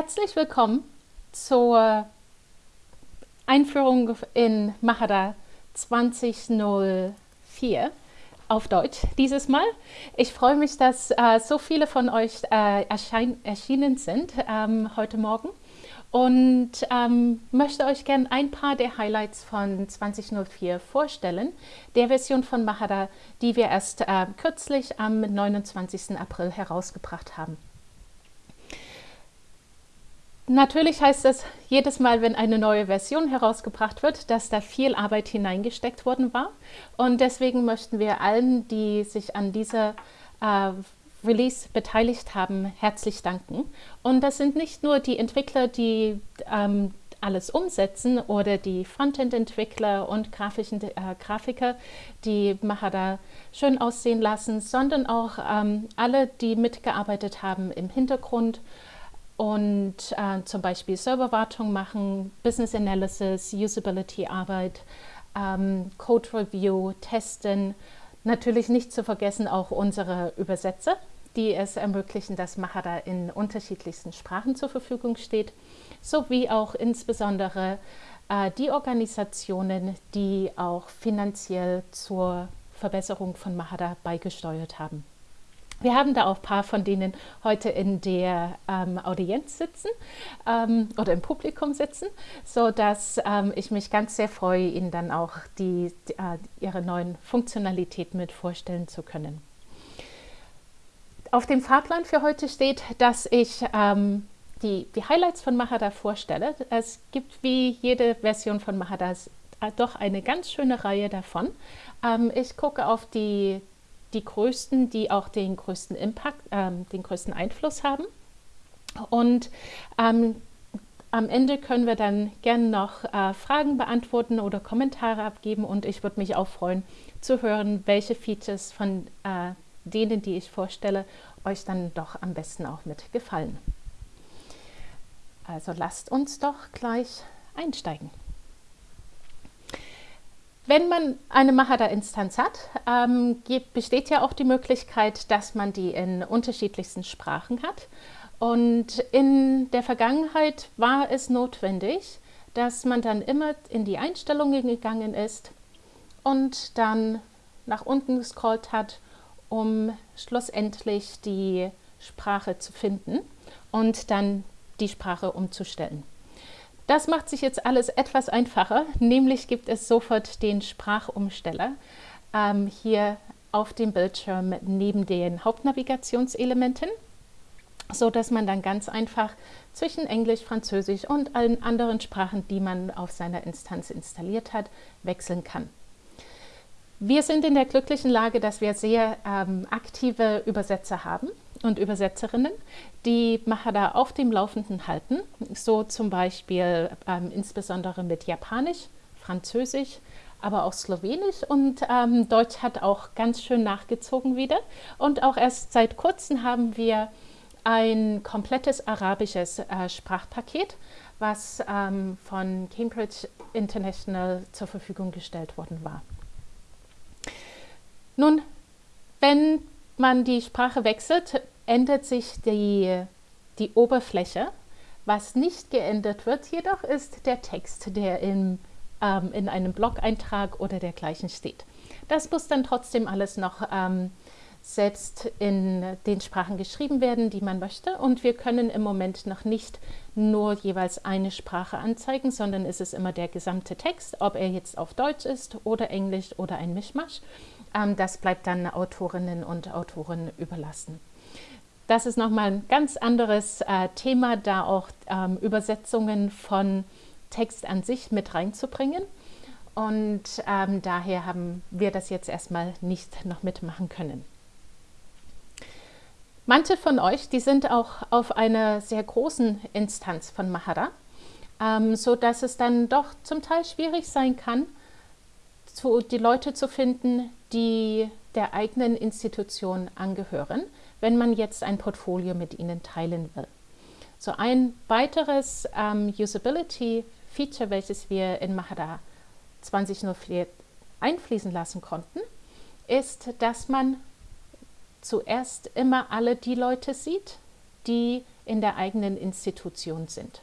Herzlich willkommen zur Einführung in Mahara 2004 auf Deutsch dieses Mal. Ich freue mich, dass äh, so viele von euch äh, erschienen sind ähm, heute Morgen und ähm, möchte euch gerne ein paar der Highlights von 2004 vorstellen, der Version von Mahara, die wir erst äh, kürzlich am 29. April herausgebracht haben. Natürlich heißt es jedes Mal, wenn eine neue Version herausgebracht wird, dass da viel Arbeit hineingesteckt worden war. Und deswegen möchten wir allen, die sich an dieser äh, Release beteiligt haben, herzlich danken. Und das sind nicht nur die Entwickler, die ähm, alles umsetzen oder die Frontend-Entwickler und grafischen äh, Grafiker, die Mahara schön aussehen lassen, sondern auch ähm, alle, die mitgearbeitet haben im Hintergrund und äh, zum Beispiel Serverwartung machen, Business Analysis, Usability-Arbeit, ähm, Code Review, Testen. Natürlich nicht zu vergessen auch unsere Übersetzer, die es ermöglichen, dass Mahara in unterschiedlichsten Sprachen zur Verfügung steht, sowie auch insbesondere äh, die Organisationen, die auch finanziell zur Verbesserung von Mahara beigesteuert haben. Wir haben da auch ein paar von denen heute in der ähm, Audienz sitzen ähm, oder im Publikum sitzen, sodass ähm, ich mich ganz sehr freue, Ihnen dann auch die, die äh, Ihre neuen Funktionalitäten mit vorstellen zu können. Auf dem Fahrplan für heute steht, dass ich ähm, die, die Highlights von Mahada vorstelle. Es gibt wie jede Version von Mahada äh, doch eine ganz schöne Reihe davon. Ähm, ich gucke auf die die größten, die auch den größten Impact, ähm, den größten Einfluss haben. Und ähm, am Ende können wir dann gerne noch äh, Fragen beantworten oder Kommentare abgeben und ich würde mich auch freuen zu hören, welche Features von äh, denen, die ich vorstelle, euch dann doch am besten auch mit gefallen. Also lasst uns doch gleich einsteigen. Wenn man eine Mahara-Instanz hat, ähm, besteht ja auch die Möglichkeit, dass man die in unterschiedlichsten Sprachen hat. Und in der Vergangenheit war es notwendig, dass man dann immer in die Einstellungen gegangen ist und dann nach unten gescrollt hat, um schlussendlich die Sprache zu finden und dann die Sprache umzustellen. Das macht sich jetzt alles etwas einfacher, nämlich gibt es sofort den Sprachumsteller ähm, hier auf dem Bildschirm neben den Hauptnavigationselementen, so dass man dann ganz einfach zwischen Englisch, Französisch und allen anderen Sprachen, die man auf seiner Instanz installiert hat, wechseln kann. Wir sind in der glücklichen Lage, dass wir sehr ähm, aktive Übersetzer haben und Übersetzerinnen, die Mahara auf dem Laufenden halten, so zum Beispiel ähm, insbesondere mit Japanisch, Französisch, aber auch Slowenisch und ähm, Deutsch hat auch ganz schön nachgezogen wieder. Und auch erst seit kurzem haben wir ein komplettes arabisches äh, Sprachpaket, was ähm, von Cambridge International zur Verfügung gestellt worden war. Nun, wenn man die Sprache wechselt, ändert sich die, die Oberfläche. Was nicht geändert wird jedoch, ist der Text, der in, ähm, in einem Blog-Eintrag oder dergleichen steht. Das muss dann trotzdem alles noch ähm, selbst in den Sprachen geschrieben werden, die man möchte. Und wir können im Moment noch nicht nur jeweils eine Sprache anzeigen, sondern es ist immer der gesamte Text, ob er jetzt auf Deutsch ist oder Englisch oder ein Mischmasch. Ähm, das bleibt dann Autorinnen und Autoren überlassen. Das ist nochmal ein ganz anderes äh, Thema, da auch ähm, Übersetzungen von Text an sich mit reinzubringen. Und ähm, daher haben wir das jetzt erstmal nicht noch mitmachen können. Manche von euch, die sind auch auf einer sehr großen Instanz von Mahara, ähm, so dass es dann doch zum Teil schwierig sein kann, zu, die Leute zu finden, die der eigenen Institution angehören, wenn man jetzt ein Portfolio mit ihnen teilen will. So ein weiteres ähm, Usability-Feature, welches wir in Mahara 2004 einfließen lassen konnten, ist, dass man zuerst immer alle die Leute sieht, die in der eigenen Institution sind.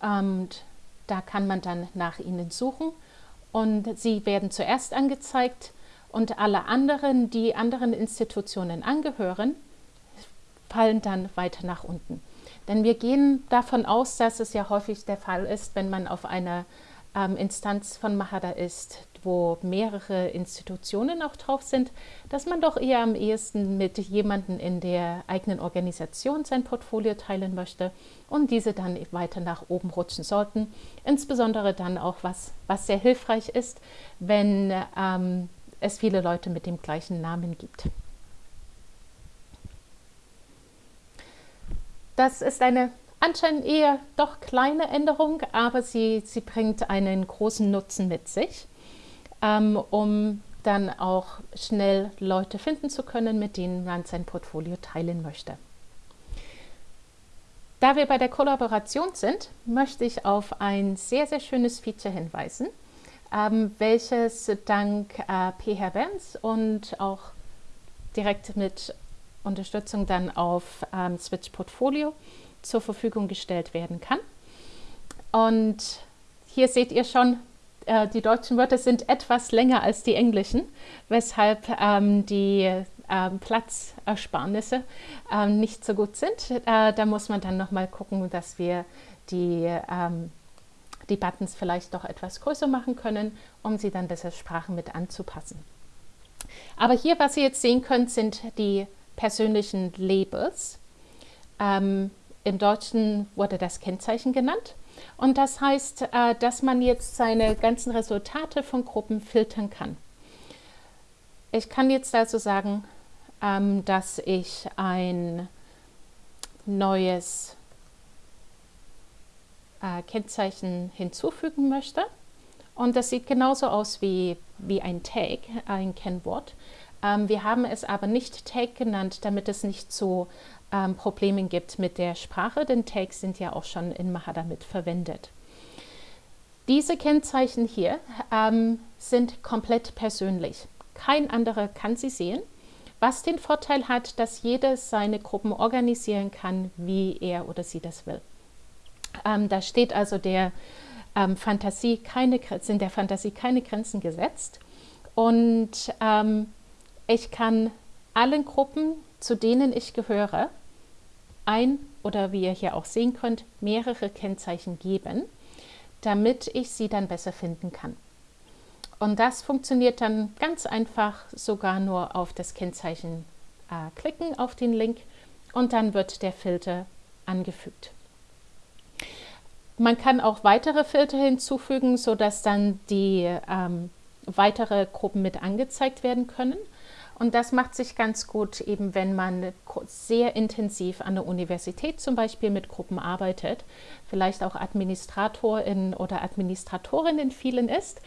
Und da kann man dann nach ihnen suchen und sie werden zuerst angezeigt und alle anderen, die anderen Institutionen angehören, fallen dann weiter nach unten. Denn wir gehen davon aus, dass es ja häufig der Fall ist, wenn man auf einer ähm, Instanz von Mahara ist, wo mehrere Institutionen auch drauf sind, dass man doch eher am ehesten mit jemandem in der eigenen Organisation sein Portfolio teilen möchte und diese dann weiter nach oben rutschen sollten. Insbesondere dann auch, was, was sehr hilfreich ist, wenn ähm, es viele Leute mit dem gleichen Namen gibt. Das ist eine anscheinend eher doch kleine Änderung, aber sie, sie bringt einen großen Nutzen mit sich, ähm, um dann auch schnell Leute finden zu können, mit denen man sein Portfolio teilen möchte. Da wir bei der Kollaboration sind, möchte ich auf ein sehr, sehr schönes Feature hinweisen, ähm, welches dank äh, PH Vance und auch direkt mit Unterstützung dann auf ähm, Switch Portfolio zur Verfügung gestellt werden kann. Und hier seht ihr schon, äh, die deutschen Wörter sind etwas länger als die englischen, weshalb ähm, die ähm, Platzersparnisse ähm, nicht so gut sind. Äh, da muss man dann nochmal gucken, dass wir die, ähm, die Buttons vielleicht doch etwas größer machen können, um sie dann besser Sprachen mit anzupassen. Aber hier, was ihr jetzt sehen könnt, sind die persönlichen Labels. Ähm, Im Deutschen wurde das Kennzeichen genannt. Und das heißt, äh, dass man jetzt seine ganzen Resultate von Gruppen filtern kann. Ich kann jetzt also sagen, ähm, dass ich ein neues äh, Kennzeichen hinzufügen möchte. Und das sieht genauso aus wie, wie ein Tag, ein Kennwort. Ähm, wir haben es aber nicht Tag genannt, damit es nicht zu ähm, Problemen gibt mit der Sprache, denn Tags sind ja auch schon in Mahada mit verwendet. Diese Kennzeichen hier ähm, sind komplett persönlich. Kein anderer kann sie sehen, was den Vorteil hat, dass jeder seine Gruppen organisieren kann, wie er oder sie das will. Ähm, da steht also der ähm, Fantasie keine, sind der Fantasie keine Grenzen gesetzt und ähm, ich kann allen Gruppen, zu denen ich gehöre, ein oder wie ihr hier auch sehen könnt, mehrere Kennzeichen geben, damit ich sie dann besser finden kann. Und das funktioniert dann ganz einfach sogar nur auf das Kennzeichen äh, klicken, auf den Link und dann wird der Filter angefügt. Man kann auch weitere Filter hinzufügen, sodass dann die ähm, weitere Gruppen mit angezeigt werden können. Und das macht sich ganz gut, eben wenn man sehr intensiv an der Universität zum Beispiel mit Gruppen arbeitet, vielleicht auch Administratorin oder Administratorin in vielen ist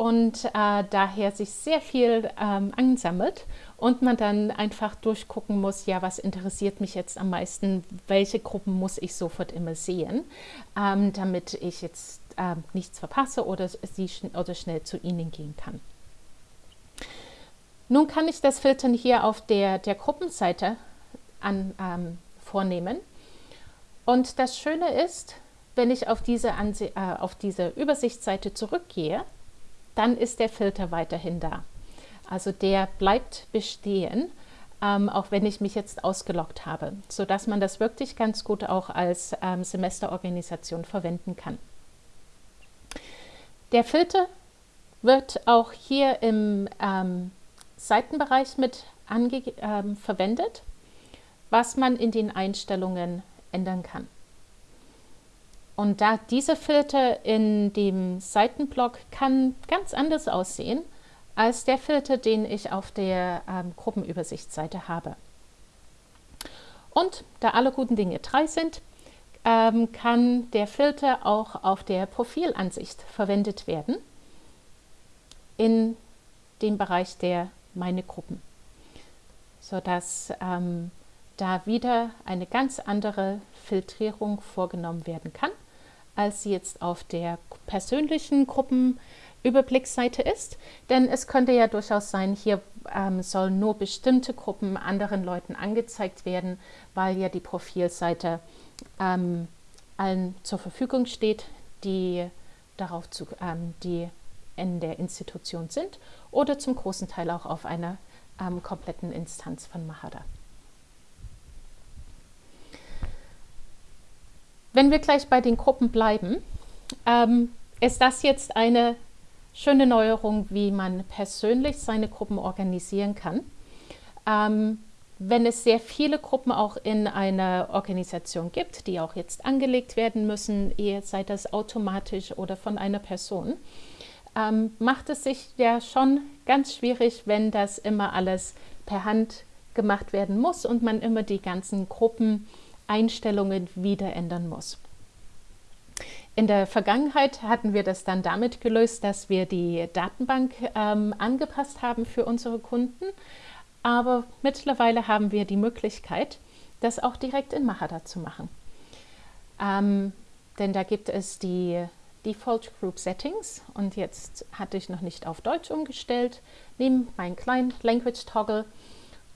und äh, daher sich sehr viel ähm, ansammelt und man dann einfach durchgucken muss, ja, was interessiert mich jetzt am meisten, welche Gruppen muss ich sofort immer sehen, ähm, damit ich jetzt äh, nichts verpasse oder, sie schn oder schnell zu ihnen gehen kann. Nun kann ich das Filtern hier auf der, der Gruppenseite an, ähm, vornehmen. Und das Schöne ist, wenn ich auf diese, Anse äh, auf diese Übersichtsseite zurückgehe, dann ist der Filter weiterhin da. Also der bleibt bestehen, ähm, auch wenn ich mich jetzt ausgeloggt habe, sodass man das wirklich ganz gut auch als ähm, Semesterorganisation verwenden kann. Der Filter wird auch hier im ähm, Seitenbereich mit äh, verwendet, was man in den Einstellungen ändern kann. Und da dieser Filter in dem Seitenblock kann ganz anders aussehen als der Filter, den ich auf der ähm, Gruppenübersichtsseite habe. Und da alle guten Dinge drei sind, ähm, kann der Filter auch auf der Profilansicht verwendet werden in dem Bereich der meine Gruppen, sodass ähm, da wieder eine ganz andere Filtrierung vorgenommen werden kann, als sie jetzt auf der persönlichen Gruppen Überblicksseite ist, denn es könnte ja durchaus sein, hier ähm, sollen nur bestimmte Gruppen anderen Leuten angezeigt werden, weil ja die Profilseite ähm, allen zur Verfügung steht, die darauf zu, ähm, die in der Institution sind oder zum großen Teil auch auf einer ähm, kompletten Instanz von Mahara. Wenn wir gleich bei den Gruppen bleiben, ähm, ist das jetzt eine schöne Neuerung, wie man persönlich seine Gruppen organisieren kann. Ähm, wenn es sehr viele Gruppen auch in einer Organisation gibt, die auch jetzt angelegt werden müssen, sei das automatisch oder von einer Person, ähm, macht es sich ja schon ganz schwierig, wenn das immer alles per Hand gemacht werden muss und man immer die ganzen Gruppeneinstellungen wieder ändern muss. In der Vergangenheit hatten wir das dann damit gelöst, dass wir die Datenbank ähm, angepasst haben für unsere Kunden. Aber mittlerweile haben wir die Möglichkeit, das auch direkt in Mahara zu machen. Ähm, denn da gibt es die Default Group Settings und jetzt hatte ich noch nicht auf Deutsch umgestellt, nehme meinen kleinen Language Toggle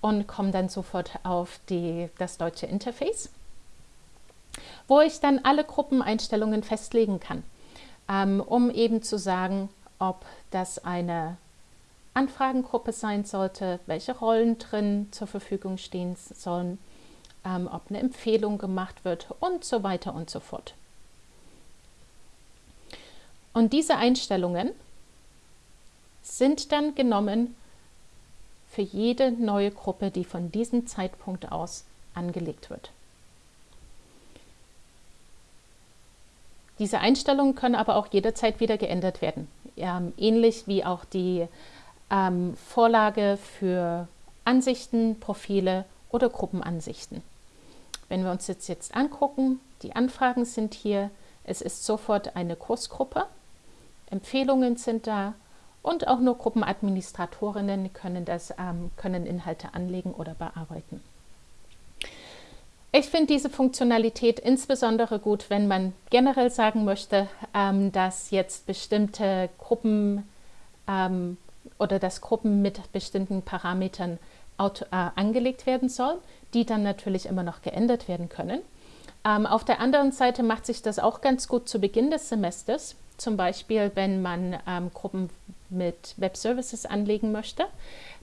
und komme dann sofort auf die, das deutsche Interface wo ich dann alle Gruppeneinstellungen festlegen kann, ähm, um eben zu sagen, ob das eine Anfragengruppe sein sollte, welche Rollen drin zur Verfügung stehen sollen, ähm, ob eine Empfehlung gemacht wird und so weiter und so fort. Und diese Einstellungen sind dann genommen für jede neue Gruppe, die von diesem Zeitpunkt aus angelegt wird. Diese Einstellungen können aber auch jederzeit wieder geändert werden, ähm, ähnlich wie auch die ähm, Vorlage für Ansichten, Profile oder Gruppenansichten. Wenn wir uns jetzt, jetzt angucken, die Anfragen sind hier, es ist sofort eine Kursgruppe, Empfehlungen sind da und auch nur Gruppenadministratorinnen können, das, ähm, können Inhalte anlegen oder bearbeiten. Ich finde diese Funktionalität insbesondere gut, wenn man generell sagen möchte, ähm, dass jetzt bestimmte Gruppen ähm, oder dass Gruppen mit bestimmten Parametern auto, äh, angelegt werden sollen, die dann natürlich immer noch geändert werden können. Ähm, auf der anderen Seite macht sich das auch ganz gut zu Beginn des Semesters, zum Beispiel wenn man ähm, Gruppen mit Web Services anlegen möchte,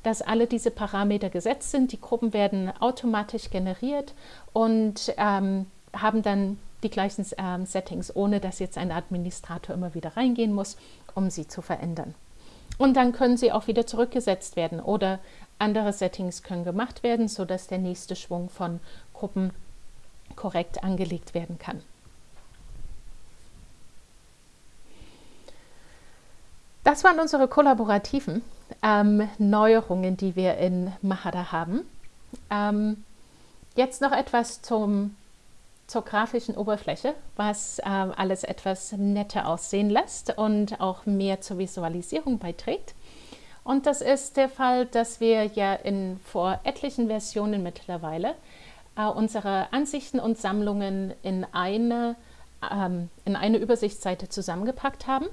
dass alle diese Parameter gesetzt sind. Die Gruppen werden automatisch generiert und ähm, haben dann die gleichen ähm, Settings, ohne dass jetzt ein Administrator immer wieder reingehen muss, um sie zu verändern. Und dann können sie auch wieder zurückgesetzt werden oder andere Settings können gemacht werden, sodass der nächste Schwung von Gruppen korrekt angelegt werden kann. Das waren unsere kollaborativen ähm, Neuerungen, die wir in Mahara haben. Ähm, jetzt noch etwas zum, zur grafischen Oberfläche, was äh, alles etwas netter aussehen lässt und auch mehr zur Visualisierung beiträgt. Und das ist der Fall, dass wir ja in vor etlichen Versionen mittlerweile äh, unsere Ansichten und Sammlungen in eine, ähm, in eine Übersichtsseite zusammengepackt haben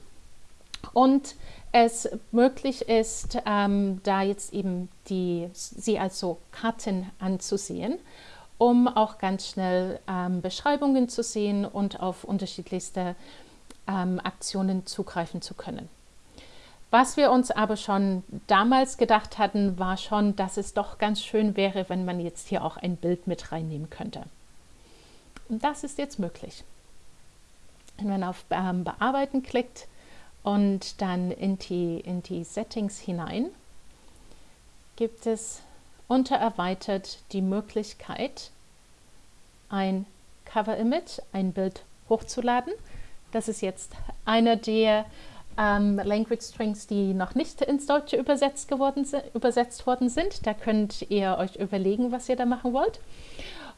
und es möglich ist, ähm, da jetzt eben die, sie als so Karten anzusehen, um auch ganz schnell ähm, Beschreibungen zu sehen und auf unterschiedlichste ähm, Aktionen zugreifen zu können. Was wir uns aber schon damals gedacht hatten, war schon, dass es doch ganz schön wäre, wenn man jetzt hier auch ein Bild mit reinnehmen könnte. Und das ist jetzt möglich. Wenn man auf ähm, Bearbeiten klickt, und dann in die, in die Settings hinein gibt es unter Erweitert die Möglichkeit, ein Cover-Image, ein Bild hochzuladen. Das ist jetzt einer der ähm, Language Strings, die noch nicht ins Deutsche übersetzt, geworden, übersetzt worden sind. Da könnt ihr euch überlegen, was ihr da machen wollt.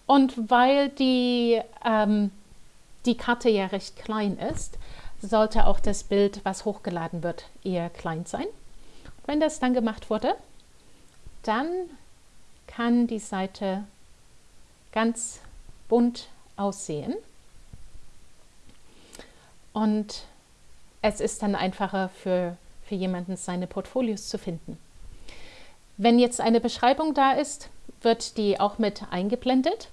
Und weil die, ähm, die Karte ja recht klein ist, sollte auch das Bild, was hochgeladen wird, eher klein sein. Wenn das dann gemacht wurde, dann kann die Seite ganz bunt aussehen. Und es ist dann einfacher für für jemanden seine Portfolios zu finden. Wenn jetzt eine Beschreibung da ist, wird die auch mit eingeblendet.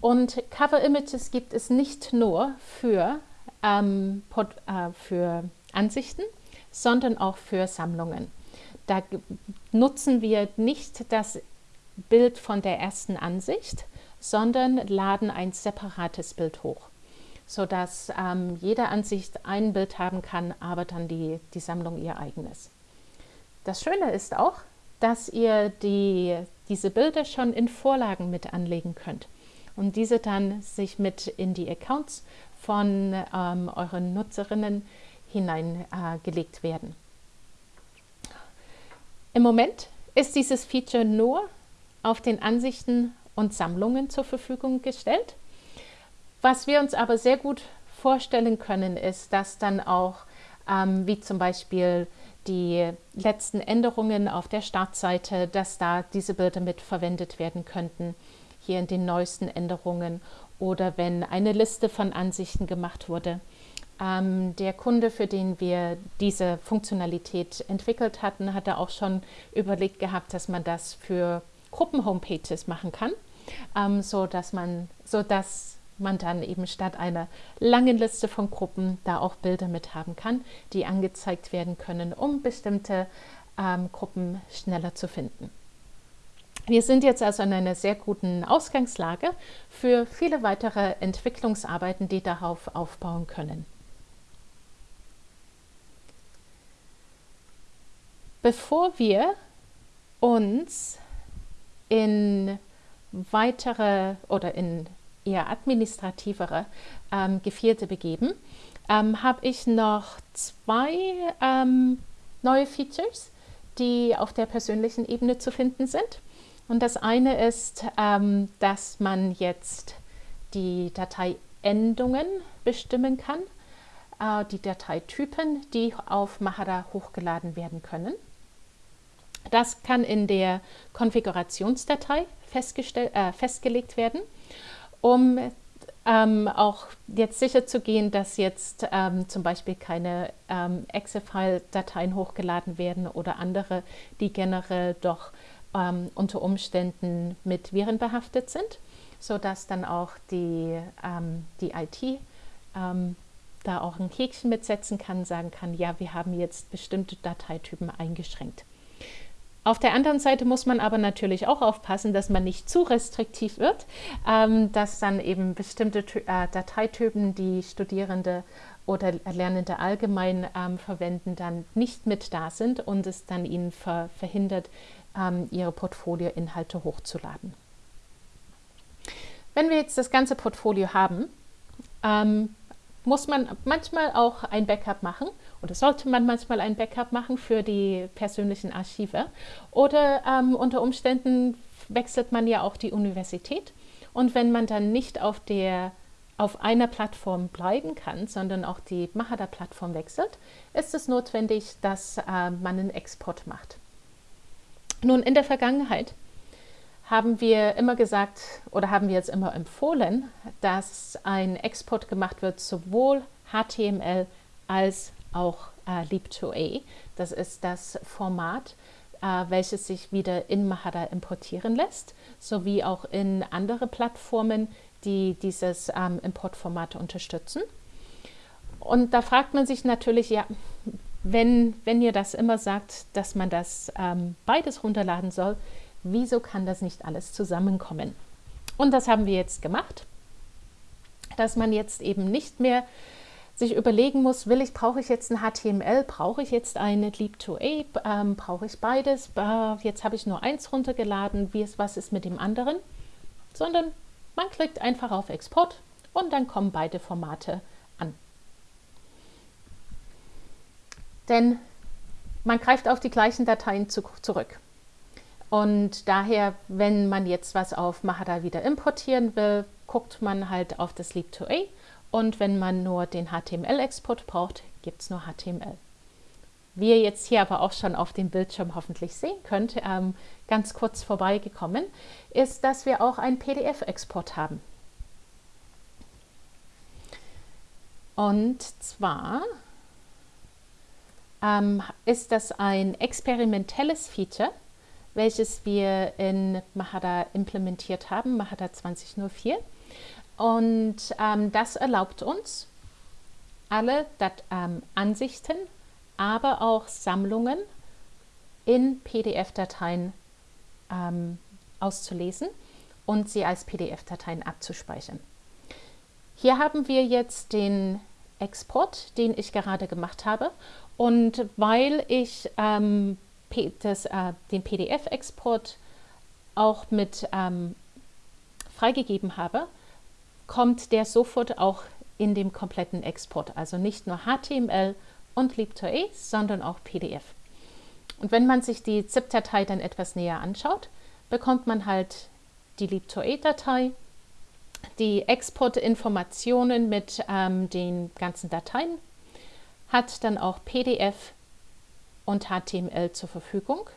Und Cover Images gibt es nicht nur für, ähm, äh, für Ansichten, sondern auch für Sammlungen. Da nutzen wir nicht das Bild von der ersten Ansicht, sondern laden ein separates Bild hoch, sodass ähm, jede Ansicht ein Bild haben kann, aber dann die, die Sammlung ihr eigenes. Das Schöne ist auch, dass ihr die, diese Bilder schon in Vorlagen mit anlegen könnt und diese dann sich mit in die Accounts von ähm, euren Nutzerinnen hineingelegt äh, werden. Im Moment ist dieses Feature nur auf den Ansichten und Sammlungen zur Verfügung gestellt. Was wir uns aber sehr gut vorstellen können, ist, dass dann auch, ähm, wie zum Beispiel die letzten Änderungen auf der Startseite, dass da diese Bilder mit verwendet werden könnten, hier in den neuesten Änderungen oder wenn eine Liste von Ansichten gemacht wurde. Ähm, der Kunde, für den wir diese Funktionalität entwickelt hatten, hatte auch schon überlegt gehabt, dass man das für Gruppen-Homepages machen kann, ähm, so man, so man dann eben statt einer langen Liste von Gruppen da auch Bilder mit haben kann, die angezeigt werden können, um bestimmte ähm, Gruppen schneller zu finden. Wir sind jetzt also in einer sehr guten Ausgangslage für viele weitere Entwicklungsarbeiten, die darauf aufbauen können. Bevor wir uns in weitere oder in eher administrativere ähm, Gefilde begeben, ähm, habe ich noch zwei ähm, neue Features, die auf der persönlichen Ebene zu finden sind. Und das eine ist, ähm, dass man jetzt die Dateiendungen bestimmen kann, äh, die Dateitypen, die auf Mahara hochgeladen werden können. Das kann in der Konfigurationsdatei äh, festgelegt werden, um ähm, auch jetzt sicher zu gehen, dass jetzt ähm, zum Beispiel keine ähm, Excel-File-Dateien hochgeladen werden oder andere, die generell doch ähm, unter Umständen mit Viren behaftet sind, sodass dann auch die, ähm, die IT ähm, da auch ein Häkchen mitsetzen kann, sagen kann, ja, wir haben jetzt bestimmte Dateitypen eingeschränkt. Auf der anderen Seite muss man aber natürlich auch aufpassen, dass man nicht zu restriktiv wird, ähm, dass dann eben bestimmte äh, Dateitypen, die Studierende oder Lernende allgemein ähm, verwenden, dann nicht mit da sind und es dann ihnen ver verhindert, ihre Portfolioinhalte hochzuladen. Wenn wir jetzt das ganze Portfolio haben, ähm, muss man manchmal auch ein Backup machen oder sollte man manchmal ein Backup machen für die persönlichen Archive. Oder ähm, unter Umständen wechselt man ja auch die Universität. Und wenn man dann nicht auf, der, auf einer Plattform bleiben kann, sondern auch die Mahara-Plattform wechselt, ist es notwendig, dass äh, man einen Export macht. Nun, in der Vergangenheit haben wir immer gesagt oder haben wir jetzt immer empfohlen, dass ein Export gemacht wird, sowohl HTML als auch äh, Leap2A. Das ist das Format, äh, welches sich wieder in Mahara importieren lässt, sowie auch in andere Plattformen, die dieses ähm, Importformat unterstützen. Und da fragt man sich natürlich, ja, wenn, wenn ihr das immer sagt, dass man das ähm, beides runterladen soll, wieso kann das nicht alles zusammenkommen? Und das haben wir jetzt gemacht, dass man jetzt eben nicht mehr sich überlegen muss, will ich, brauche ich jetzt ein HTML, brauche ich jetzt eine Leap2A, ähm, brauche ich beides, äh, jetzt habe ich nur eins runtergeladen, wie ist, was ist mit dem anderen, sondern man klickt einfach auf Export und dann kommen beide Formate an. Denn man greift auf die gleichen Dateien zu, zurück. Und daher, wenn man jetzt was auf Mahara wieder importieren will, guckt man halt auf das Leap2A und wenn man nur den HTML-Export braucht, gibt es nur HTML. Wie ihr jetzt hier aber auch schon auf dem Bildschirm hoffentlich sehen könnt, ähm, ganz kurz vorbeigekommen, ist, dass wir auch einen PDF-Export haben. Und zwar ähm, ist das ein experimentelles Feature, welches wir in Mahara implementiert haben, Mahara 2004. Und ähm, das erlaubt uns, alle Dat ähm, Ansichten, aber auch Sammlungen in PDF-Dateien ähm, auszulesen und sie als PDF-Dateien abzuspeichern. Hier haben wir jetzt den Export, den ich gerade gemacht habe. Und weil ich ähm, das, äh, den PDF-Export auch mit ähm, freigegeben habe, kommt der sofort auch in dem kompletten Export. Also nicht nur HTML und LibToE, sondern auch PDF. Und wenn man sich die ZIP-Datei dann etwas näher anschaut, bekommt man halt die LibToE-Datei, die Exportinformationen mit ähm, den ganzen Dateien, hat dann auch PDF und HTML zur Verfügung,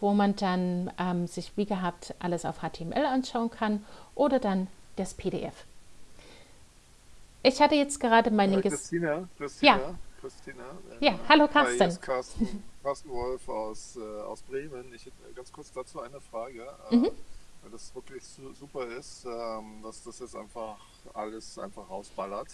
wo man dann ähm, sich wie gehabt alles auf HTML anschauen kann oder dann das PDF. Ich hatte jetzt gerade meine... Äh, Christina, Christina, ja. Christina. Äh, ja, hallo Carsten. Hi, Carsten, Carsten Wolf aus, äh, aus Bremen. Ich hätte ganz kurz dazu eine Frage. Äh, mhm. Weil das wirklich su super ist, ähm, dass das jetzt einfach alles einfach rausballert.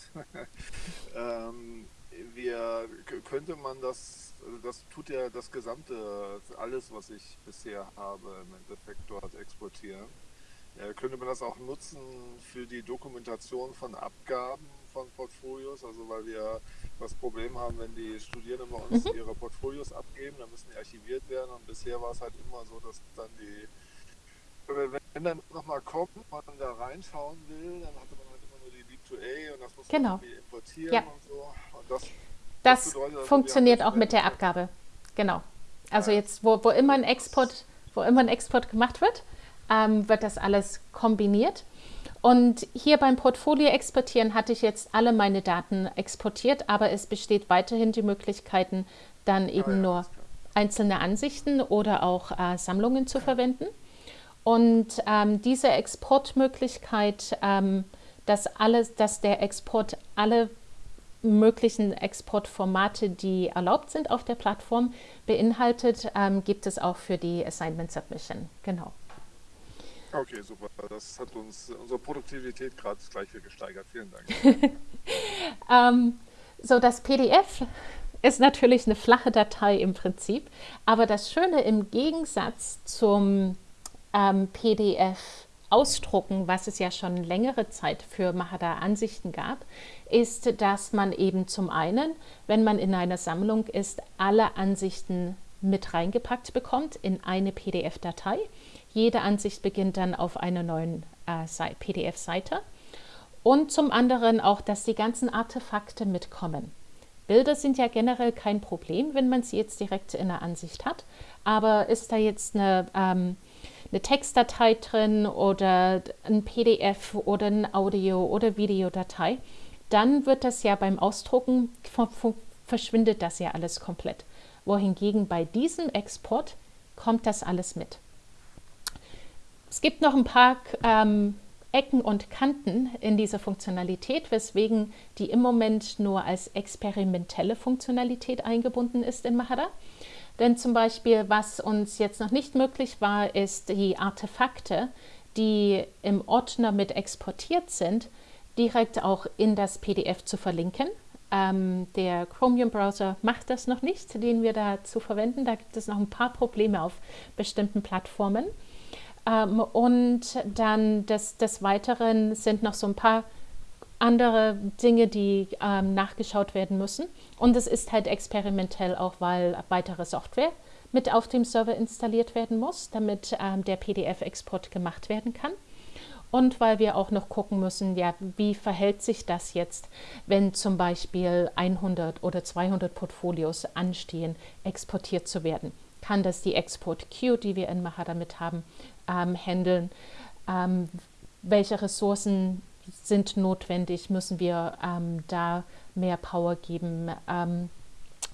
ähm, wir, könnte man das, also das tut ja das gesamte, alles, was ich bisher habe, im Endeffekt dort exportieren. Ja, könnte man das auch nutzen für die Dokumentation von Abgaben von Portfolios? Also weil wir das Problem haben, wenn die Studierenden bei uns mhm. ihre Portfolios abgeben, dann müssen die archiviert werden. Und bisher war es halt immer so, dass dann die, wenn dann nochmal kommt, man da reinschauen will, dann hatte man halt immer nur die Leap2A und das muss genau. irgendwie importieren ja. und so. Und das, das, das bedeutet, also funktioniert auch mit der Abgabe. Genau. Also ja. jetzt, wo, wo immer ein Export, wo immer ein Export gemacht wird, ähm, wird das alles kombiniert. Und hier beim Portfolio exportieren hatte ich jetzt alle meine Daten exportiert, aber es besteht weiterhin die Möglichkeiten, dann eben ja, nur einzelne Ansichten oder auch äh, Sammlungen zu verwenden. Und ähm, diese Exportmöglichkeit, ähm, dass, alles, dass der Export alle möglichen Exportformate, die erlaubt sind auf der Plattform, beinhaltet, ähm, gibt es auch für die Assignment Submission. Genau. Okay, super. Das hat uns unsere Produktivität gerade gleich viel gesteigert. Vielen Dank. ähm, so, das PDF ist natürlich eine flache Datei im Prinzip, aber das Schöne im Gegensatz zum ähm, PDF ausdrucken, was es ja schon längere Zeit für Mahara-Ansichten gab, ist, dass man eben zum einen, wenn man in einer Sammlung ist, alle Ansichten mit reingepackt bekommt in eine PDF-Datei jede Ansicht beginnt dann auf einer neuen äh, PDF-Seite. Und zum anderen auch, dass die ganzen Artefakte mitkommen. Bilder sind ja generell kein Problem, wenn man sie jetzt direkt in der Ansicht hat. Aber ist da jetzt eine, ähm, eine Textdatei drin oder ein PDF oder ein Audio- oder Videodatei, dann wird das ja beim Ausdrucken, verschwindet das ja alles komplett. Wohingegen bei diesem Export kommt das alles mit. Es gibt noch ein paar ähm, Ecken und Kanten in dieser Funktionalität, weswegen die im Moment nur als experimentelle Funktionalität eingebunden ist in Mahara. Denn zum Beispiel, was uns jetzt noch nicht möglich war, ist die Artefakte, die im Ordner mit exportiert sind, direkt auch in das PDF zu verlinken. Ähm, der Chromium-Browser macht das noch nicht, den wir dazu verwenden. Da gibt es noch ein paar Probleme auf bestimmten Plattformen. Ähm, und dann des, des Weiteren sind noch so ein paar andere Dinge, die ähm, nachgeschaut werden müssen. Und es ist halt experimentell auch, weil weitere Software mit auf dem Server installiert werden muss, damit ähm, der PDF-Export gemacht werden kann. Und weil wir auch noch gucken müssen, ja, wie verhält sich das jetzt, wenn zum Beispiel 100 oder 200 Portfolios anstehen, exportiert zu werden. Kann das die Export-Queue, die wir in Mahara mit haben, ähm, handeln. Ähm, welche Ressourcen sind notwendig? Müssen wir ähm, da mehr Power geben? Ähm,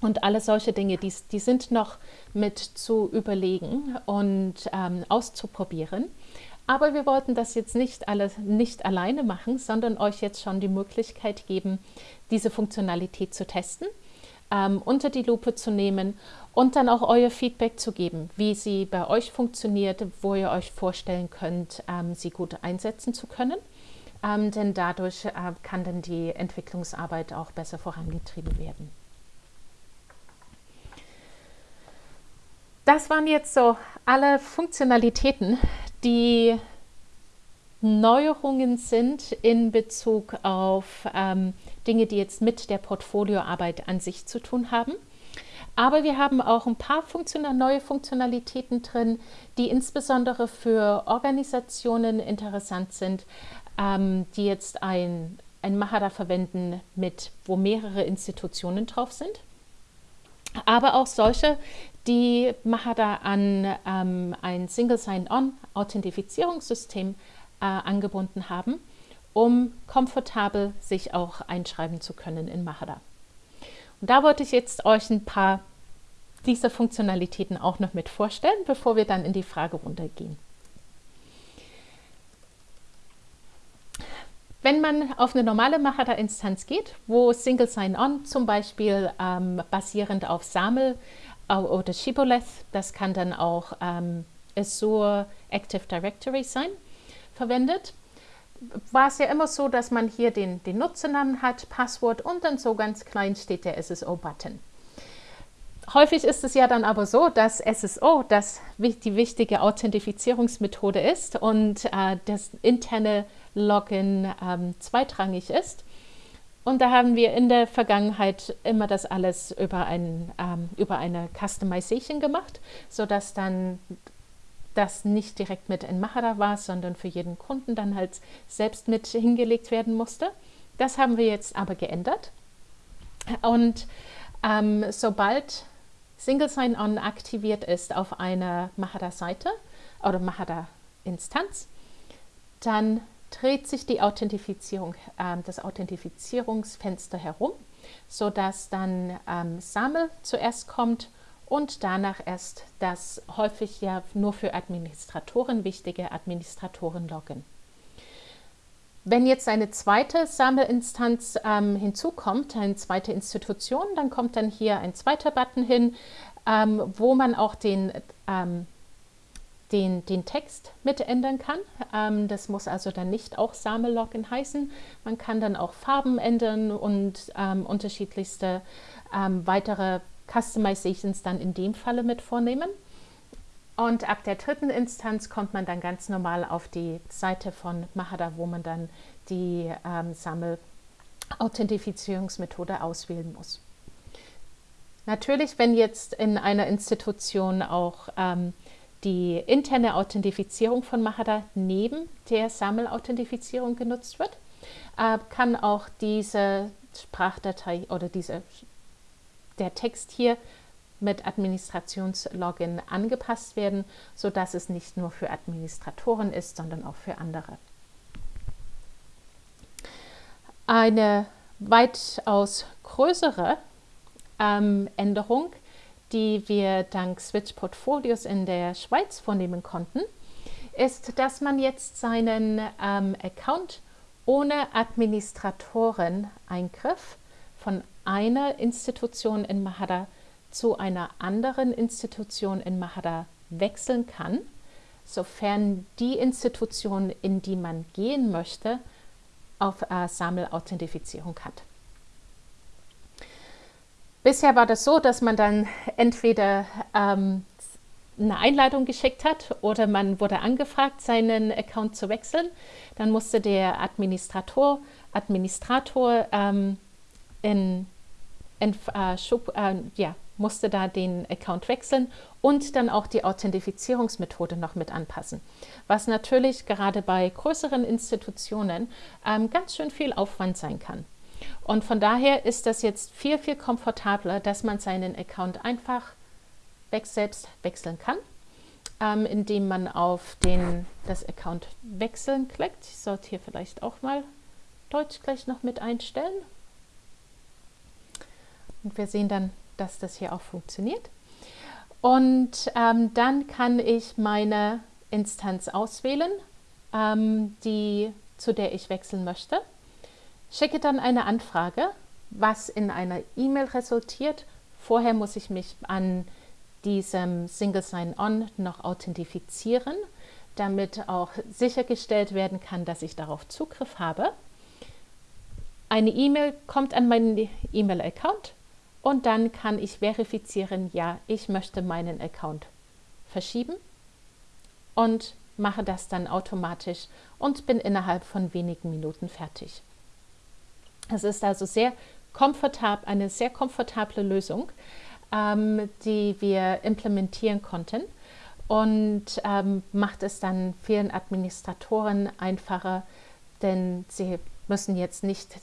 und alle solche Dinge, die, die sind noch mit zu überlegen und ähm, auszuprobieren. Aber wir wollten das jetzt nicht alles nicht alleine machen, sondern euch jetzt schon die Möglichkeit geben, diese Funktionalität zu testen. ähm, unter die Lupe zu nehmen und dann auch euer Feedback zu geben, wie sie bei euch funktioniert, wo ihr euch vorstellen könnt, ähm, sie gut einsetzen zu können. Ähm, denn dadurch äh, kann dann die Entwicklungsarbeit auch besser vorangetrieben werden. Das waren jetzt so alle Funktionalitäten, die Neuerungen sind in Bezug auf ähm, Dinge, die jetzt mit der Portfolioarbeit an sich zu tun haben. Aber wir haben auch ein paar Funktion neue Funktionalitäten drin, die insbesondere für Organisationen interessant sind, ähm, die jetzt ein, ein Mahara verwenden, mit, wo mehrere Institutionen drauf sind. Aber auch solche, die Mahara an ähm, ein Single Sign-On-Authentifizierungssystem äh, angebunden haben, um komfortabel sich auch einschreiben zu können in Mahara. Und da wollte ich jetzt euch ein paar dieser Funktionalitäten auch noch mit vorstellen, bevor wir dann in die Fragerunde gehen. Wenn man auf eine normale Mahara-Instanz geht, wo Single Sign-On zum Beispiel ähm, basierend auf SAML äh, oder Shibboleth, das kann dann auch ähm, Azure Active Directory sein, verwendet, war es ja immer so, dass man hier den, den Nutzernamen hat, Passwort und dann so ganz klein steht der SSO-Button. Häufig ist es ja dann aber so, dass SSO das, die wichtige Authentifizierungsmethode ist und äh, das interne Login ähm, zweitrangig ist. Und da haben wir in der Vergangenheit immer das alles über, ein, ähm, über eine Customization gemacht, sodass dann das nicht direkt mit in Mahara war, sondern für jeden Kunden dann halt selbst mit hingelegt werden musste. Das haben wir jetzt aber geändert. Und ähm, sobald Single Sign-On aktiviert ist auf einer Mahara-Seite oder Mahara-Instanz, dann dreht sich die Authentifizierung, äh, das Authentifizierungsfenster herum, sodass dann ähm, SAML zuerst kommt und danach erst das häufig ja nur für Administratoren wichtige Administratoren-Login. Wenn jetzt eine zweite Sammelinstanz ähm, hinzukommt, eine zweite Institution, dann kommt dann hier ein zweiter Button hin, ähm, wo man auch den, ähm, den, den Text mit ändern kann. Ähm, das muss also dann nicht auch Same-Login heißen. Man kann dann auch Farben ändern und ähm, unterschiedlichste ähm, weitere Customizations dann in dem Falle mit vornehmen. Und ab der dritten Instanz kommt man dann ganz normal auf die Seite von Mahara, wo man dann die ähm, Sammel-Authentifizierungsmethode auswählen muss. Natürlich, wenn jetzt in einer Institution auch ähm, die interne Authentifizierung von Mahara neben der Sammel-Authentifizierung genutzt wird, äh, kann auch diese Sprachdatei oder diese der Text hier mit Administrationslogin angepasst werden, sodass es nicht nur für Administratoren ist, sondern auch für andere. Eine weitaus größere ähm, Änderung, die wir dank Switch Portfolios in der Schweiz vornehmen konnten, ist, dass man jetzt seinen ähm, Account ohne Administratoren-Eingriff von einer Institution in Mahara zu einer anderen Institution in Mahara wechseln kann, sofern die Institution, in die man gehen möchte, auf äh, SAML-Authentifizierung hat. Bisher war das so, dass man dann entweder ähm, eine Einladung geschickt hat oder man wurde angefragt, seinen Account zu wechseln. Dann musste der Administrator, Administrator ähm, in, in äh, Schub, äh, ja, musste da den Account wechseln und dann auch die Authentifizierungsmethode noch mit anpassen. Was natürlich gerade bei größeren Institutionen ähm, ganz schön viel Aufwand sein kann. Und von daher ist das jetzt viel, viel komfortabler, dass man seinen Account einfach weg selbst wechseln kann, ähm, indem man auf den, das Account wechseln klickt. Ich sollte hier vielleicht auch mal Deutsch gleich noch mit einstellen. Und wir sehen dann, dass das hier auch funktioniert. Und ähm, dann kann ich meine Instanz auswählen, ähm, die, zu der ich wechseln möchte. Schicke dann eine Anfrage was in einer E-Mail resultiert. Vorher muss ich mich an diesem Single Sign-On noch authentifizieren, damit auch sichergestellt werden kann, dass ich darauf Zugriff habe. Eine E-Mail kommt an meinen E-Mail-Account und dann kann ich verifizieren, ja, ich möchte meinen Account verschieben und mache das dann automatisch und bin innerhalb von wenigen Minuten fertig. Es ist also sehr komfortab, eine sehr komfortable Lösung, ähm, die wir implementieren konnten und ähm, macht es dann vielen Administratoren einfacher, denn sie müssen jetzt nicht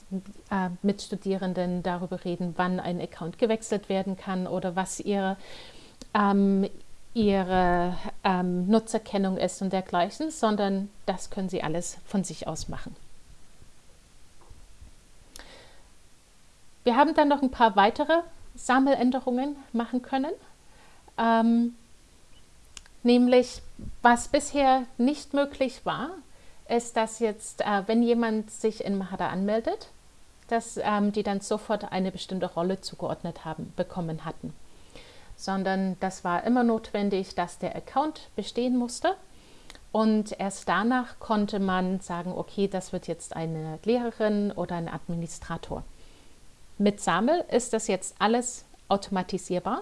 äh, mit Studierenden darüber reden, wann ein Account gewechselt werden kann oder was ihre, ähm, ihre ähm, Nutzerkennung ist und dergleichen, sondern das können sie alles von sich aus machen. Wir haben dann noch ein paar weitere Sammeländerungen machen können. Ähm, nämlich, was bisher nicht möglich war, ist, dass jetzt, äh, wenn jemand sich in Mahada anmeldet, dass ähm, die dann sofort eine bestimmte Rolle zugeordnet haben, bekommen hatten. Sondern das war immer notwendig, dass der Account bestehen musste. Und erst danach konnte man sagen, okay, das wird jetzt eine Lehrerin oder ein Administrator. Mit SAML ist das jetzt alles automatisierbar,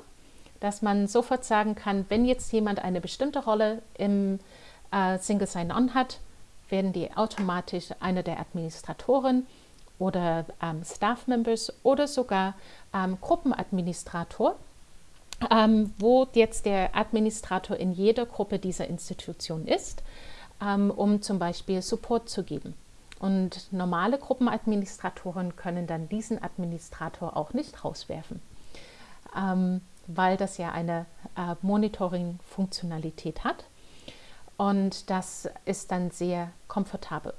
dass man sofort sagen kann, wenn jetzt jemand eine bestimmte Rolle im äh, Single Sign-On hat, werden die automatisch einer der Administratoren oder ähm, Staff Members oder sogar ähm, Gruppenadministrator, ähm, wo jetzt der Administrator in jeder Gruppe dieser Institution ist, ähm, um zum Beispiel Support zu geben. Und normale Gruppenadministratoren können dann diesen Administrator auch nicht rauswerfen, ähm, weil das ja eine äh, Monitoring-Funktionalität hat. Und das ist dann sehr komfortabel.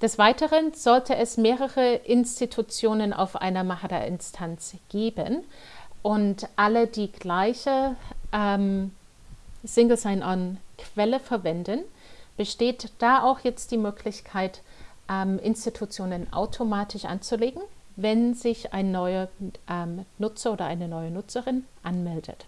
Des Weiteren sollte es mehrere Institutionen auf einer Mahara-Instanz geben und alle die gleiche ähm, Single Sign-On-Quelle verwenden, besteht da auch jetzt die Möglichkeit, ähm, Institutionen automatisch anzulegen, wenn sich ein neuer ähm, Nutzer oder eine neue Nutzerin anmeldet.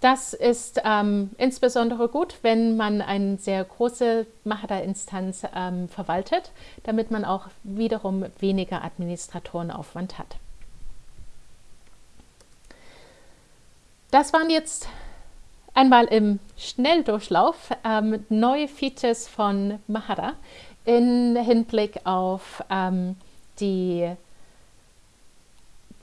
Das ist ähm, insbesondere gut, wenn man eine sehr große Mahara-Instanz ähm, verwaltet, damit man auch wiederum weniger Administratorenaufwand hat. Das waren jetzt einmal im Schnelldurchlauf ähm, neue Features von Mahara in Hinblick auf ähm, die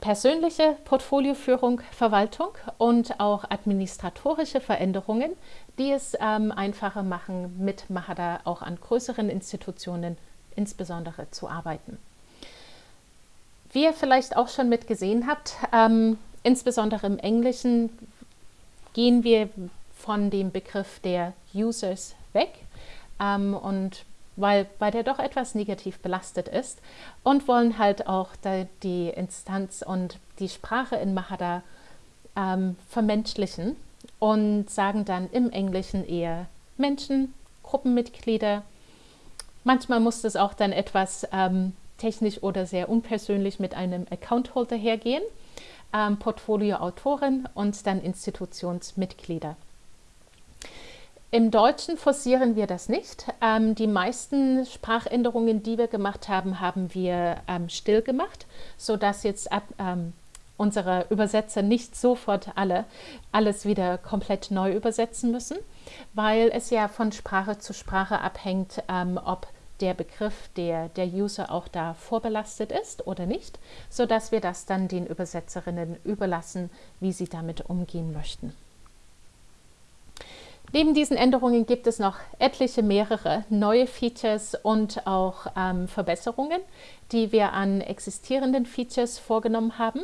persönliche Portfolioführung, Verwaltung und auch administratorische Veränderungen, die es ähm, einfacher machen, mit Mahara auch an größeren Institutionen insbesondere zu arbeiten. Wie ihr vielleicht auch schon mitgesehen habt, ähm, insbesondere im Englischen gehen wir von dem Begriff der Users weg ähm, und weil, weil der doch etwas negativ belastet ist und wollen halt auch die Instanz und die Sprache in Mahada ähm, vermenschlichen und sagen dann im Englischen eher Menschen, Gruppenmitglieder. Manchmal muss das auch dann etwas ähm, technisch oder sehr unpersönlich mit einem Account-Holder hergehen ähm, Portfolioautoren und dann Institutionsmitglieder. Im Deutschen forcieren wir das nicht. Ähm, die meisten Sprachänderungen, die wir gemacht haben, haben wir ähm, still gemacht, sodass jetzt ab, ähm, unsere Übersetzer nicht sofort alle alles wieder komplett neu übersetzen müssen, weil es ja von Sprache zu Sprache abhängt, ähm, ob der Begriff der, der User auch da vorbelastet ist oder nicht, sodass wir das dann den Übersetzerinnen überlassen, wie sie damit umgehen möchten. Neben diesen Änderungen gibt es noch etliche mehrere neue Features und auch ähm, Verbesserungen, die wir an existierenden Features vorgenommen haben,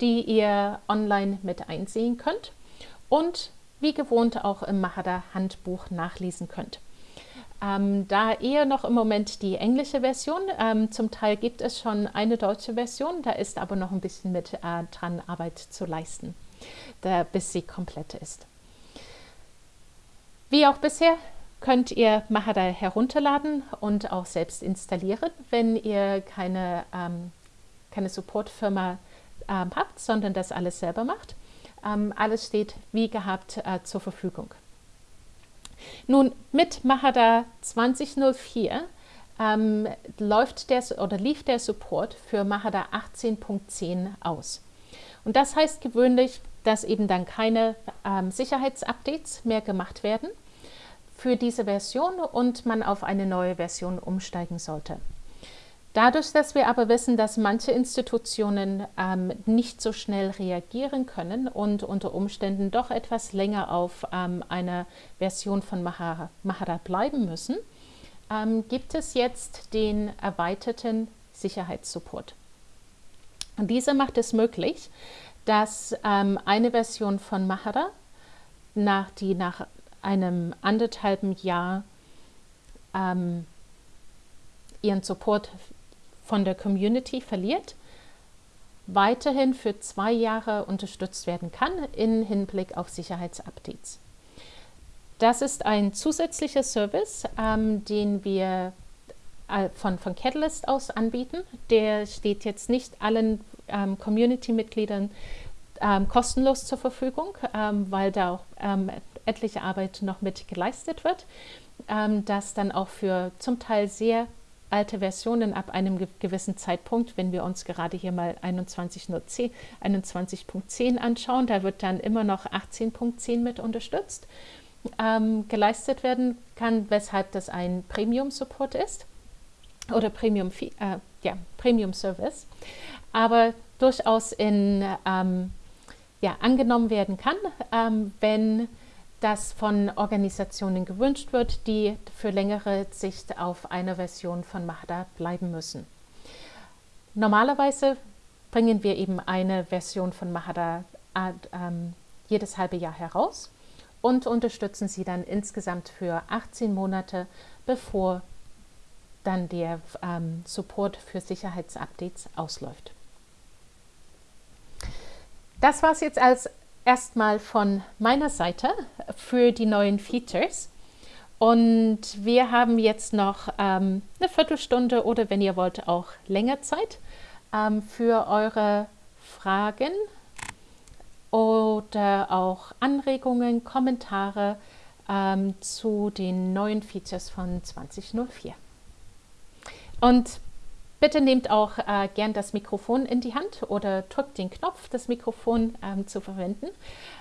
die ihr online mit einsehen könnt und wie gewohnt auch im Mahada Handbuch nachlesen könnt. Ähm, da eher noch im Moment die englische Version. Ähm, zum Teil gibt es schon eine deutsche Version, da ist aber noch ein bisschen mit äh, dran Arbeit zu leisten, da, bis sie komplett ist. Wie auch bisher könnt ihr Mahara herunterladen und auch selbst installieren, wenn ihr keine, ähm, keine Supportfirma ähm, habt, sondern das alles selber macht. Ähm, alles steht wie gehabt äh, zur Verfügung. Nun, mit Mahara 2004 ähm, läuft der, oder lief der Support für Mahara 18.10 aus. Und das heißt gewöhnlich, dass eben dann keine ähm, Sicherheitsupdates mehr gemacht werden für diese Version und man auf eine neue Version umsteigen sollte. Dadurch, dass wir aber wissen, dass manche Institutionen ähm, nicht so schnell reagieren können und unter Umständen doch etwas länger auf ähm, einer Version von Mahara, Mahara bleiben müssen, ähm, gibt es jetzt den erweiterten Sicherheitssupport. Und dieser macht es möglich, dass ähm, eine Version von Mahara, nach, die nach einem anderthalben Jahr ähm, ihren Support von der Community verliert, weiterhin für zwei Jahre unterstützt werden kann im Hinblick auf Sicherheitsupdates. Das ist ein zusätzlicher Service, ähm, den wir äh, von, von Catalyst aus anbieten. Der steht jetzt nicht allen ähm, Community-Mitgliedern ähm, kostenlos zur Verfügung, ähm, weil da auch ähm, etliche Arbeit noch mit geleistet wird, ähm, das dann auch für zum Teil sehr alte Versionen ab einem gewissen Zeitpunkt, wenn wir uns gerade hier mal 21.10 21 anschauen, da wird dann immer noch 18.10 mit unterstützt, ähm, geleistet werden kann, weshalb das ein Premium-Support ist oder Premium, äh, ja, Premium Service, aber durchaus in, ähm, ja, angenommen werden kann, ähm, wenn das von Organisationen gewünscht wird, die für längere Sicht auf einer Version von Mahda bleiben müssen. Normalerweise bringen wir eben eine Version von Mahada äh, ähm, jedes halbe Jahr heraus und unterstützen sie dann insgesamt für 18 Monate, bevor dann der ähm, Support für Sicherheitsupdates ausläuft. Das war es jetzt als erstmal von meiner Seite für die neuen Features. Und wir haben jetzt noch ähm, eine Viertelstunde oder wenn ihr wollt auch länger Zeit ähm, für eure Fragen oder auch Anregungen, Kommentare ähm, zu den neuen Features von 2004. Und Bitte nehmt auch äh, gern das Mikrofon in die Hand oder drückt den Knopf, das Mikrofon ähm, zu verwenden.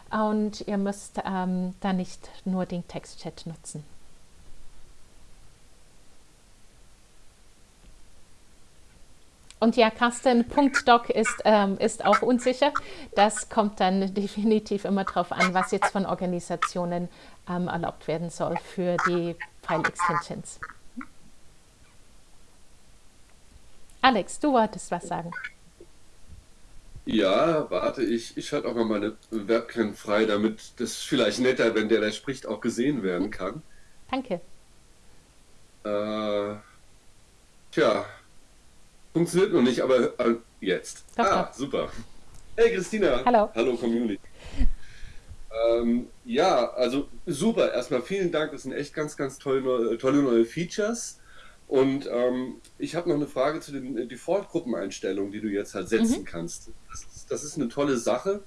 Und ihr müsst ähm, da nicht nur den Textchat nutzen. Und ja, Carsten.doc ist, ähm, ist auch unsicher. Das kommt dann definitiv immer darauf an, was jetzt von Organisationen ähm, erlaubt werden soll für die File Alex, du wolltest was sagen. Ja, warte, ich, ich schalte auch mal meine Webcam frei, damit das vielleicht netter, wenn der da spricht, auch gesehen werden kann. Danke. Äh, tja, funktioniert noch nicht, aber äh, jetzt. Doch, ah, doch. super. Hey Christina. Hallo. Hallo Community. Ähm, ja, also super. Erstmal vielen Dank. Das sind echt ganz, ganz tolle, tolle neue Features. Und ähm, ich habe noch eine Frage zu den äh, Default-Gruppeneinstellungen, die du jetzt halt setzen mhm. kannst. Das ist, das ist, eine tolle Sache.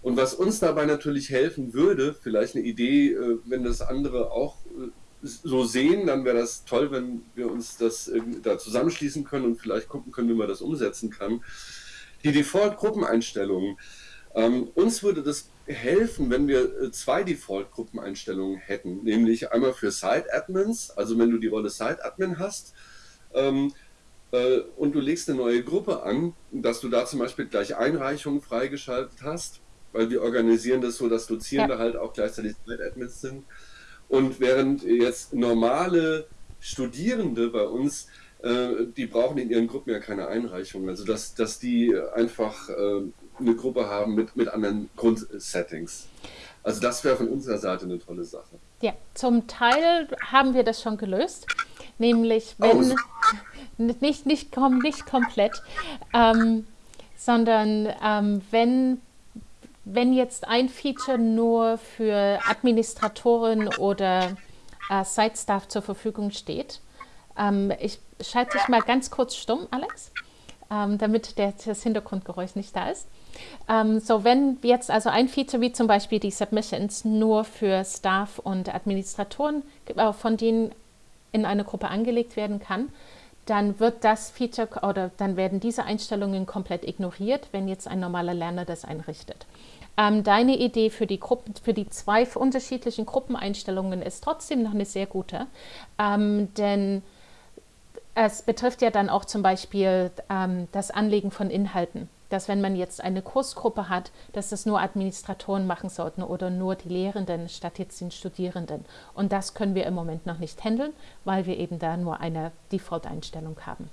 Und was uns dabei natürlich helfen würde, vielleicht eine Idee, äh, wenn das andere auch äh, so sehen, dann wäre das toll, wenn wir uns das da zusammenschließen können und vielleicht gucken können, wie man das umsetzen kann. Die Default-Gruppeneinstellungen. Ähm, uns würde das helfen, wenn wir äh, zwei Default-Gruppeneinstellungen hätten, nämlich einmal für Site-Admins, also wenn du die Rolle Site-Admin hast ähm, äh, und du legst eine neue Gruppe an, dass du da zum Beispiel gleich Einreichungen freigeschaltet hast, weil wir organisieren das so, dass Dozierende ja. halt auch gleichzeitig Site-Admins sind. Und während jetzt normale Studierende bei uns äh, die brauchen in ihren Gruppen ja keine Einreichung. Also dass, dass die einfach äh, eine Gruppe haben mit, mit anderen Grundsettings. Also das wäre von unserer Seite eine tolle Sache. Ja, zum Teil haben wir das schon gelöst, nämlich wenn oh. nicht, nicht, nicht komplett, ähm, sondern ähm, wenn, wenn jetzt ein Feature nur für Administratoren oder äh, Site-Staff zur Verfügung steht. Ähm, ich schalte dich mal ganz kurz stumm, Alex, ähm, damit der, das Hintergrundgeräusch nicht da ist. Ähm, so, wenn jetzt also ein Feature wie zum Beispiel die Submissions nur für Staff und Administratoren, äh, von denen in eine Gruppe angelegt werden kann, dann wird das Feature oder dann werden diese Einstellungen komplett ignoriert, wenn jetzt ein normaler Lerner das einrichtet. Ähm, deine Idee für die, Gruppen, für die zwei unterschiedlichen Gruppeneinstellungen ist trotzdem noch eine sehr gute, ähm, denn es betrifft ja dann auch zum Beispiel ähm, das Anlegen von Inhalten dass wenn man jetzt eine Kursgruppe hat, dass das nur Administratoren machen sollten oder nur die Lehrenden statt jetzt den Studierenden. Und das können wir im Moment noch nicht handeln, weil wir eben da nur eine Default-Einstellung haben.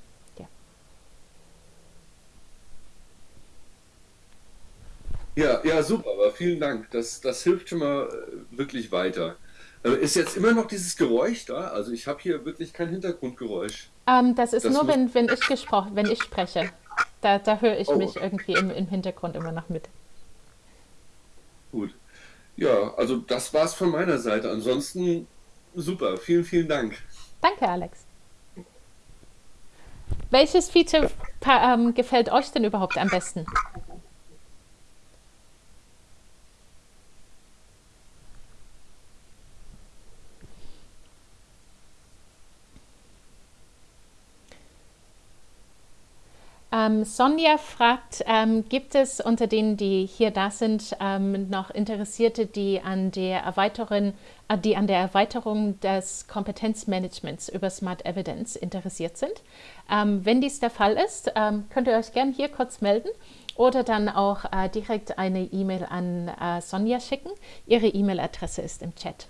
Ja. ja, super, aber vielen Dank. Das, das hilft schon mal äh, wirklich weiter. Äh, ist jetzt immer noch dieses Geräusch da? Also ich habe hier wirklich kein Hintergrundgeräusch. Ähm, das ist das nur, wenn, wenn, ich gesprochen, wenn ich spreche. Da, da höre ich oh. mich irgendwie im, im Hintergrund immer noch mit. Gut. Ja, also das war's von meiner Seite. Ansonsten super. Vielen, vielen Dank. Danke, Alex. Welches Feature ähm, gefällt euch denn überhaupt am besten? Ähm, Sonja fragt, ähm, gibt es unter denen, die hier da sind, ähm, noch Interessierte, die an der Erweiterung, äh, die an der Erweiterung des Kompetenzmanagements über Smart Evidence interessiert sind? Ähm, wenn dies der Fall ist, ähm, könnt ihr euch gerne hier kurz melden oder dann auch äh, direkt eine E-Mail an äh, Sonja schicken. Ihre E-Mail-Adresse ist im Chat.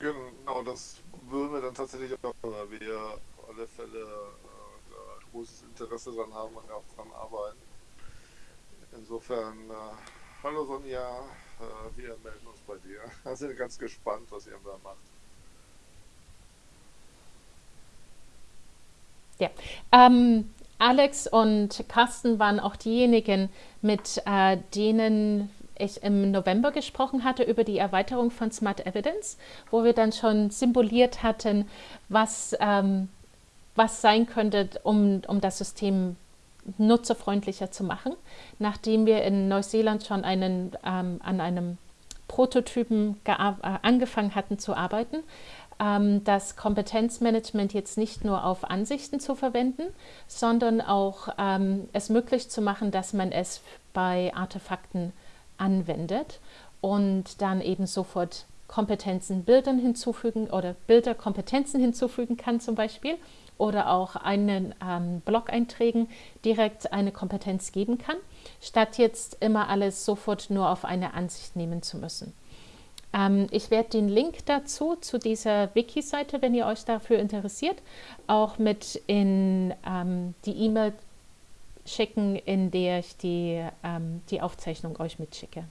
Genau, das würden wir dann tatsächlich auch, wir alle Fälle großes Interesse daran haben und auch daran arbeiten. Insofern, äh, hallo Sonja, äh, wir melden uns bei dir. Wir sind ganz gespannt, was ihr da macht. Ja, ähm, Alex und Carsten waren auch diejenigen, mit äh, denen ich im November gesprochen hatte über die Erweiterung von Smart Evidence, wo wir dann schon symboliert hatten, was ähm, was sein könnte, um, um das System nutzerfreundlicher zu machen. Nachdem wir in Neuseeland schon einen, ähm, an einem Prototypen äh, angefangen hatten zu arbeiten, ähm, das Kompetenzmanagement jetzt nicht nur auf Ansichten zu verwenden, sondern auch ähm, es möglich zu machen, dass man es bei Artefakten anwendet und dann eben sofort Kompetenzen Bildern hinzufügen oder Bilder Kompetenzen hinzufügen kann zum Beispiel oder auch einen ähm, Blog-Einträgen direkt eine Kompetenz geben kann, statt jetzt immer alles sofort nur auf eine Ansicht nehmen zu müssen. Ähm, ich werde den Link dazu, zu dieser Wiki-Seite, wenn ihr euch dafür interessiert, auch mit in ähm, die E-Mail schicken, in der ich die, ähm, die Aufzeichnung euch mitschicke.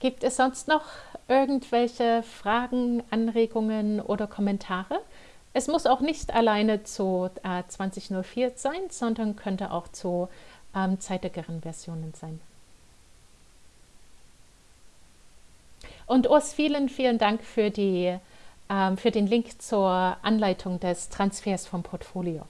Gibt es sonst noch irgendwelche Fragen, Anregungen oder Kommentare? Es muss auch nicht alleine zu äh, 2004 sein, sondern könnte auch zu ähm, zeitigeren Versionen sein. Und Urs, vielen, vielen Dank für, die, ähm, für den Link zur Anleitung des Transfers vom Portfolio.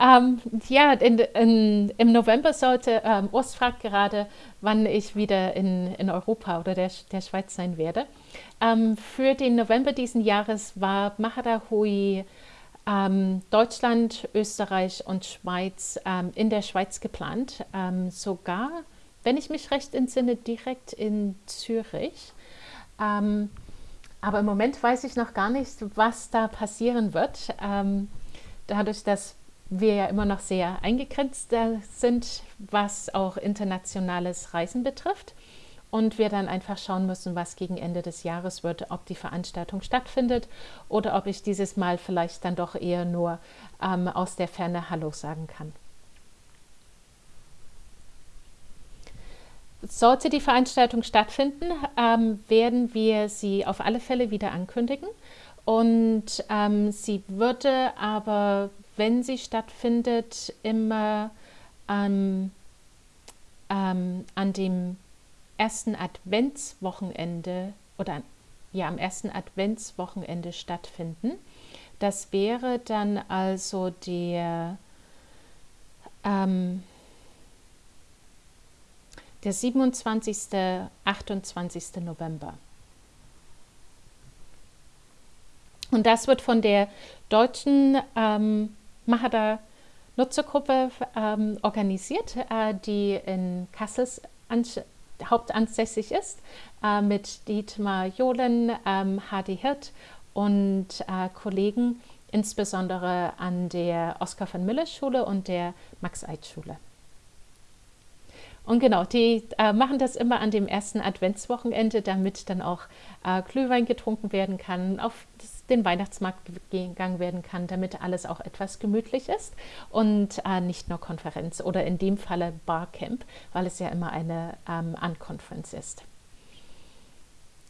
Ähm, ja, in, in, im November sollte, ähm, Urs fragt gerade, wann ich wieder in, in Europa oder der, der Schweiz sein werde. Ähm, für den November diesen Jahres war Mahara Hui ähm, Deutschland, Österreich und Schweiz ähm, in der Schweiz geplant. Ähm, sogar, wenn ich mich recht entsinne, direkt in Zürich. aber im Moment weiß ich noch gar nicht, was da passieren wird. dadurch, dass wir ja immer noch sehr eingegrenzt sind, was auch internationales Reisen betrifft. und wir dann einfach schauen müssen, was gegen Ende des Jahres wird, ob die Veranstaltung stattfindet oder ob ich dieses Mal vielleicht dann doch eher nur ähm, aus der Ferne Hallo sagen kann. Sollte die Veranstaltung stattfinden, ähm, werden wir sie auf alle Fälle wieder ankündigen. Und ähm, sie würde aber, wenn sie stattfindet, immer ähm, ähm, an dem ersten Adventswochenende oder ja, am ersten Adventswochenende stattfinden. Das wäre dann also der ähm, der 27. 28. November. Und das wird von der deutschen ähm, Mahada Nutzergruppe ähm, organisiert, äh, die in Kassel hauptansässig ist, äh, mit Dietmar Johlen, ähm, Hadi Hirt und äh, Kollegen, insbesondere an der Oskar von Miller Schule und der Max-Eid-Schule. Und genau, die äh, machen das immer an dem ersten Adventswochenende, damit dann auch äh, Glühwein getrunken werden kann, auf den Weihnachtsmarkt gegangen werden kann, damit alles auch etwas gemütlich ist und äh, nicht nur Konferenz oder in dem Falle Barcamp, weil es ja immer eine ähm, Unconference ist.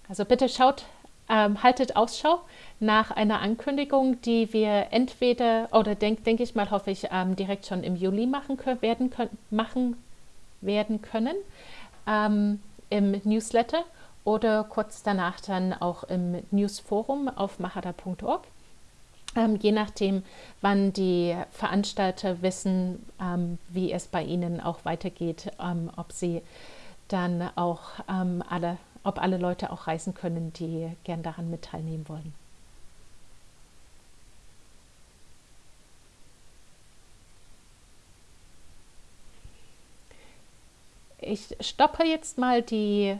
Also bitte schaut, ähm, haltet Ausschau nach einer Ankündigung, die wir entweder oder denke denk ich mal, hoffe ich, ähm, direkt schon im Juli machen werden können, machen werden können ähm, im Newsletter oder kurz danach dann auch im Newsforum auf mahada.org. Ähm, je nachdem, wann die Veranstalter wissen, ähm, wie es bei ihnen auch weitergeht, ähm, ob sie dann auch ähm, alle, ob alle Leute auch reisen können, die gern daran mit teilnehmen wollen. Ich stoppe jetzt mal die